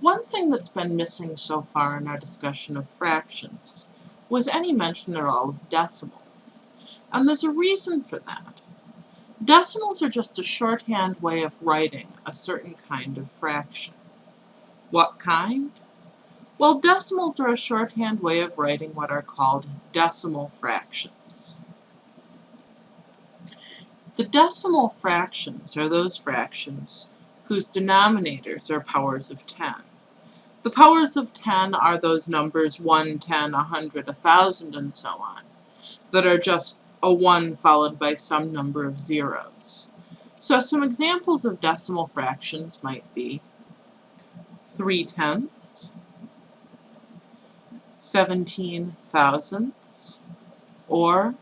One thing that's been missing so far in our discussion of fractions was any mention at all of decimals. And there's a reason for that. Decimals are just a shorthand way of writing a certain kind of fraction. What kind? Well, decimals are a shorthand way of writing what are called decimal fractions. The decimal fractions are those fractions whose denominators are powers of 10. The powers of 10 are those numbers 1, 10, 100, 1,000, and so on, that are just a 1 followed by some number of zeros. So some examples of decimal fractions might be 3 tenths, 17 thousandths, or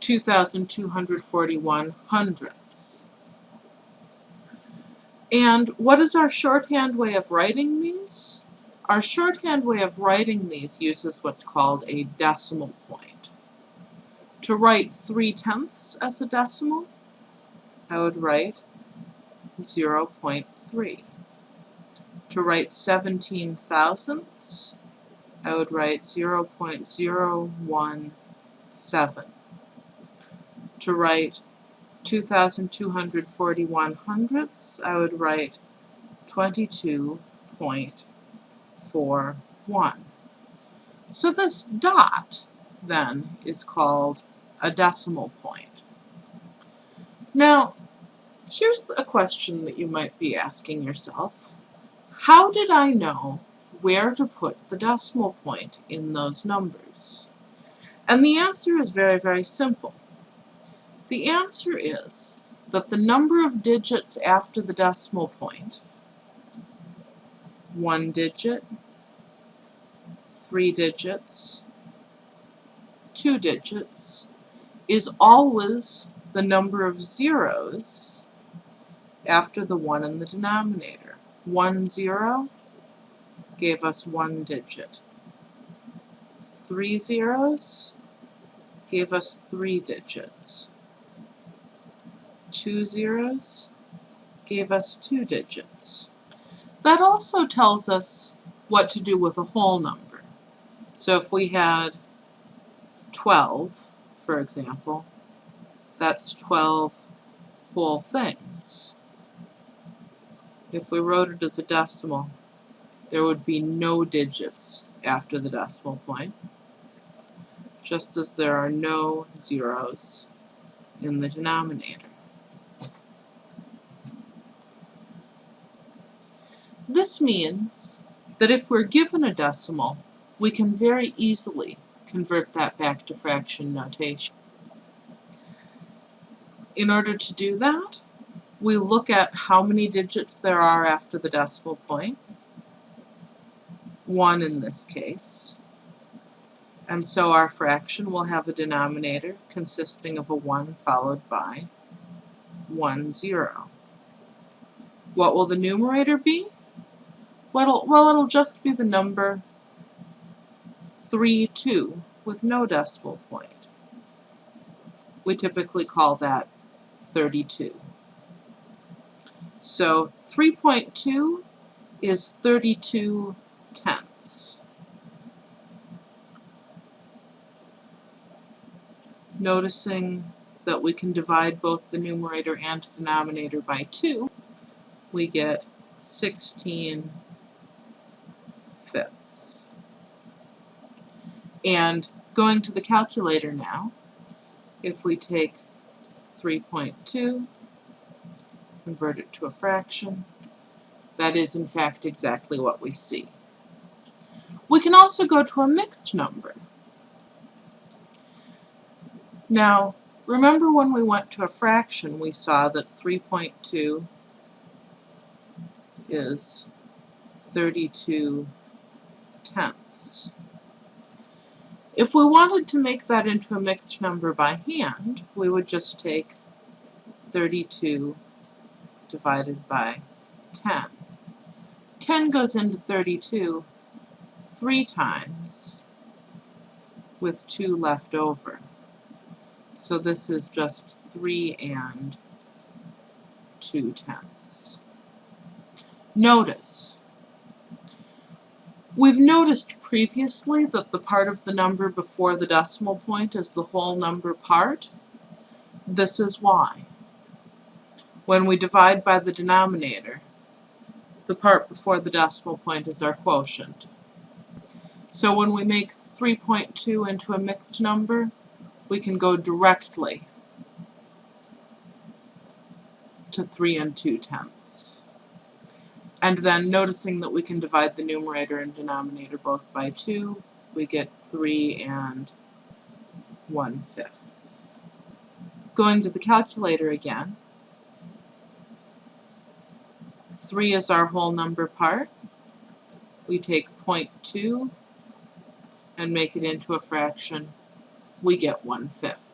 2,241 hundredths. And what is our shorthand way of writing these? Our shorthand way of writing these uses what's called a decimal point. To write 3 tenths as a decimal, I would write 0.3. To write 17 thousandths, I would write 0.017. To write 2,241 hundredths, I would write 22.41. So this dot, then, is called a decimal point. Now, here's a question that you might be asking yourself. How did I know where to put the decimal point in those numbers? And the answer is very, very simple. The answer is that the number of digits after the decimal point, one digit, three digits, two digits, is always the number of zeros after the one in the denominator. One zero gave us one digit. Three zeros gave us three digits two zeros gave us two digits. That also tells us what to do with a whole number. So if we had 12, for example, that's 12 whole things. If we wrote it as a decimal, there would be no digits after the decimal point, just as there are no zeros in the denominator. This means that if we're given a decimal, we can very easily convert that back to fraction notation. In order to do that, we look at how many digits there are after the decimal point, one in this case, and so our fraction will have a denominator consisting of a 1 followed by 1, 0. What will the numerator be? Well, well, it'll just be the number 3, 2 with no decimal point. We typically call that 32. So 3.2 is 32 tenths. Noticing that we can divide both the numerator and denominator by 2, we get 16 And going to the calculator now, if we take 3.2, convert it to a fraction, that is in fact exactly what we see. We can also go to a mixed number. Now, remember when we went to a fraction, we saw that 3.2 is 32 tenths. If we wanted to make that into a mixed number by hand, we would just take 32 divided by 10. 10 goes into 32 three times with 2 left over. So this is just 3 and 2 tenths. Notice. We've noticed previously that the part of the number before the decimal point is the whole number part. This is why. When we divide by the denominator, the part before the decimal point is our quotient. So when we make 3.2 into a mixed number, we can go directly to 3 and 2 tenths. And then noticing that we can divide the numerator and denominator both by 2, we get 3 and 1 fifth. Going to the calculator again, 3 is our whole number part. We take 0.2 and make it into a fraction. We get 1 fifth.